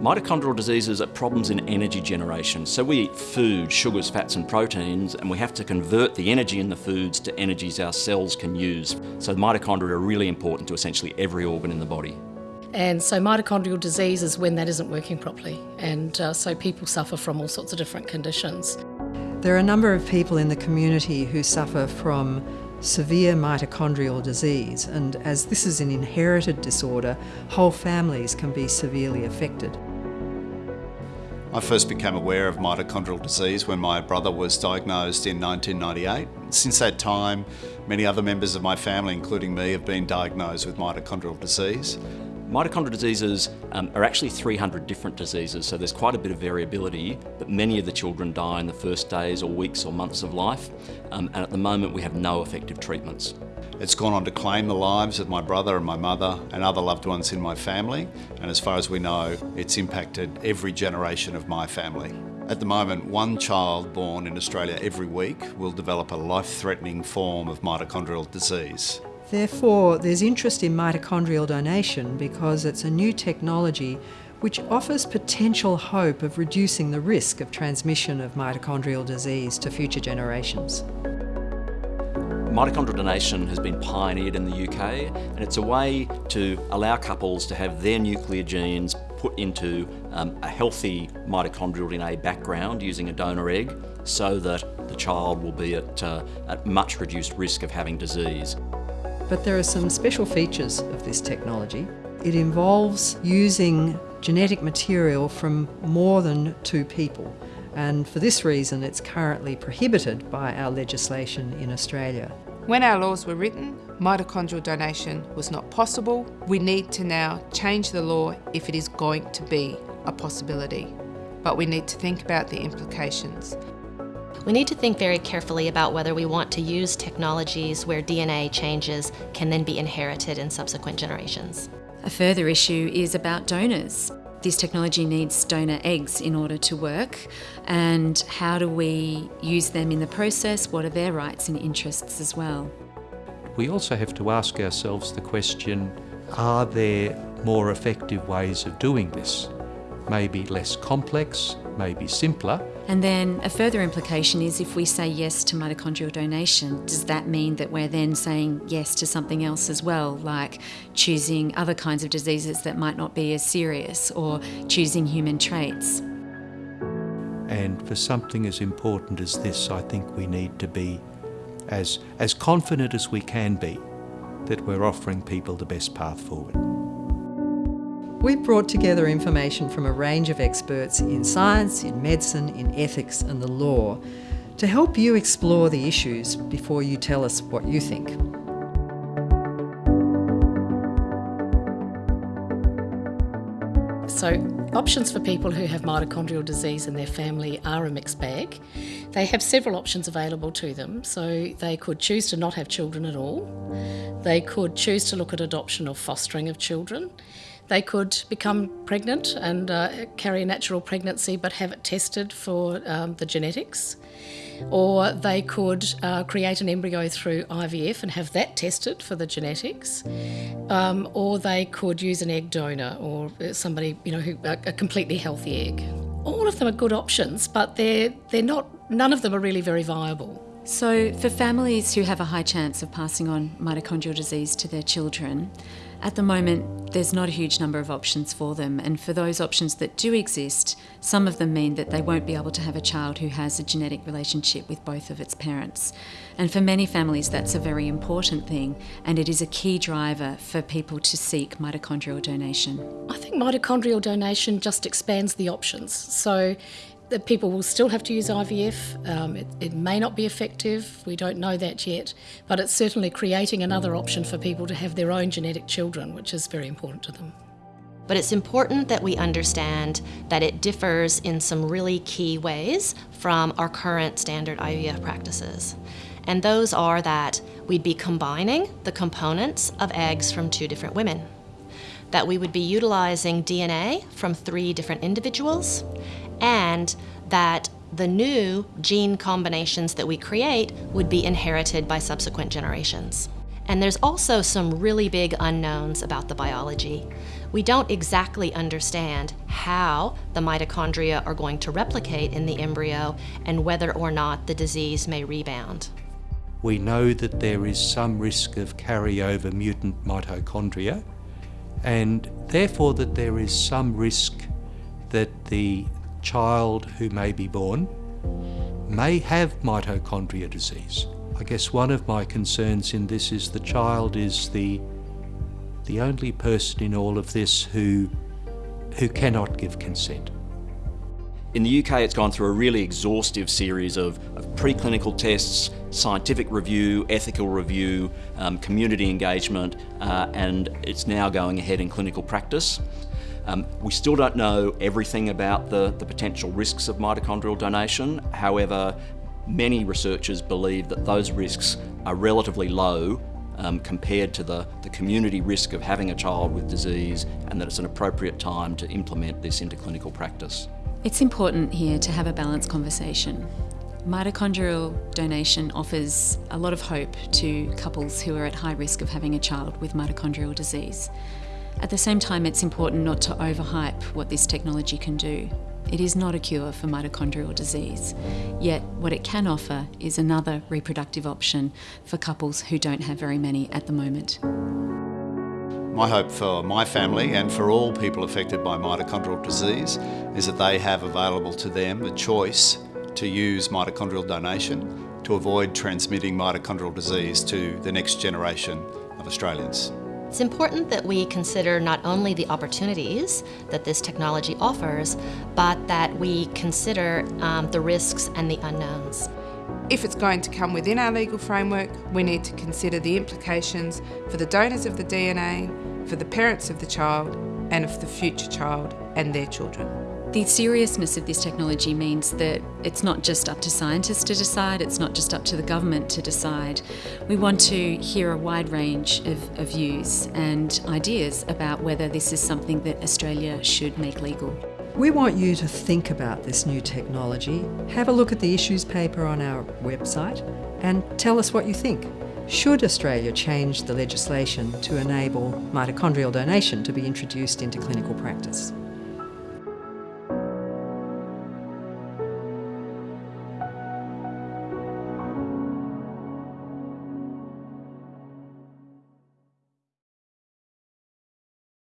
Mitochondrial diseases are problems in energy generation. So we eat food, sugars, fats and proteins, and we have to convert the energy in the foods to energies our cells can use. So mitochondria are really important to essentially every organ in the body. And so mitochondrial disease is when that isn't working properly. And uh, so people suffer from all sorts of different conditions. There are a number of people in the community who suffer from severe mitochondrial disease and as this is an inherited disorder, whole families can be severely affected. I first became aware of mitochondrial disease when my brother was diagnosed in 1998. Since that time, many other members of my family, including me, have been diagnosed with mitochondrial disease. Mitochondrial diseases um, are actually 300 different diseases, so there's quite a bit of variability, but many of the children die in the first days or weeks or months of life, um, and at the moment we have no effective treatments. It's gone on to claim the lives of my brother and my mother and other loved ones in my family, and as far as we know, it's impacted every generation of my family. At the moment, one child born in Australia every week will develop a life-threatening form of mitochondrial disease. Therefore, there's interest in mitochondrial donation because it's a new technology which offers potential hope of reducing the risk of transmission of mitochondrial disease to future generations. Mitochondrial donation has been pioneered in the UK and it's a way to allow couples to have their nuclear genes put into um, a healthy mitochondrial DNA background using a donor egg so that the child will be at, uh, at much reduced risk of having disease. But there are some special features of this technology. It involves using genetic material from more than two people and for this reason it's currently prohibited by our legislation in Australia. When our laws were written, mitochondrial donation was not possible. We need to now change the law if it is going to be a possibility. But we need to think about the implications. We need to think very carefully about whether we want to use technologies where DNA changes can then be inherited in subsequent generations. A further issue is about donors. This technology needs donor eggs in order to work and how do we use them in the process? What are their rights and interests as well? We also have to ask ourselves the question, are there more effective ways of doing this? Maybe less complex, maybe simpler, and then a further implication is if we say yes to mitochondrial donation, does that mean that we're then saying yes to something else as well, like choosing other kinds of diseases that might not be as serious or choosing human traits? And for something as important as this, I think we need to be as, as confident as we can be that we're offering people the best path forward. We've brought together information from a range of experts in science, in medicine, in ethics and the law to help you explore the issues before you tell us what you think. So options for people who have mitochondrial disease in their family are a mixed bag. They have several options available to them, so they could choose to not have children at all. They could choose to look at adoption or fostering of children. They could become pregnant and uh, carry a natural pregnancy but have it tested for um, the genetics. Or they could uh, create an embryo through IVF and have that tested for the genetics. Um, or they could use an egg donor or somebody, you know, who, a, a completely healthy egg. All of them are good options, but they're, they're not, none of them are really very viable. So, for families who have a high chance of passing on mitochondrial disease to their children, at the moment, there's not a huge number of options for them, and for those options that do exist, some of them mean that they won't be able to have a child who has a genetic relationship with both of its parents. And for many families, that's a very important thing, and it is a key driver for people to seek mitochondrial donation. I think mitochondrial donation just expands the options. So that people will still have to use IVF. Um, it, it, may not be effective, we don't know that yet, but it's certainly creating another option for people to have their own genetic children, which is very important to them. But it's important that we understand that it differs in some really key ways from our current standard IVF practices. And those are that we'd be combining the components of eggs from two different women that we would be utilizing DNA from three different individuals and that the new gene combinations that we create would be inherited by subsequent generations. And there's also some really big unknowns about the biology. We don't exactly understand how the mitochondria are going to replicate in the embryo and whether or not the disease may rebound. We know that there is some risk of carryover mutant mitochondria and therefore that there is some risk that the child who may be born may have mitochondria disease. I guess one of my concerns in this is the child is the the only person in all of this who who cannot give consent. In the UK, it's gone through a really exhaustive series of, of preclinical tests, scientific review, ethical review, um, community engagement, uh, and it's now going ahead in clinical practice. Um, we still don't know everything about the, the potential risks of mitochondrial donation. However, many researchers believe that those risks are relatively low um, compared to the, the community risk of having a child with disease and that it's an appropriate time to implement this into clinical practice. It's important here to have a balanced conversation. Mitochondrial donation offers a lot of hope to couples who are at high risk of having a child with mitochondrial disease. At the same time, it's important not to overhype what this technology can do. It is not a cure for mitochondrial disease, yet what it can offer is another reproductive option for couples who don't have very many at the moment. My hope for my family and for all people affected by mitochondrial disease is that they have available to them the choice to use mitochondrial donation to avoid transmitting mitochondrial disease to the next generation of Australians. It's important that we consider not only the opportunities that this technology offers, but that we consider um, the risks and the unknowns. If it's going to come within our legal framework, we need to consider the implications for the donors of the DNA, for the parents of the child, and for the future child and their children. The seriousness of this technology means that it's not just up to scientists to decide, it's not just up to the government to decide. We want to hear a wide range of, of views and ideas about whether this is something that Australia should make legal. We want you to think about this new technology, have a look at the issues paper on our website, and tell us what you think. Should Australia change the legislation to enable mitochondrial donation to be introduced into clinical practice?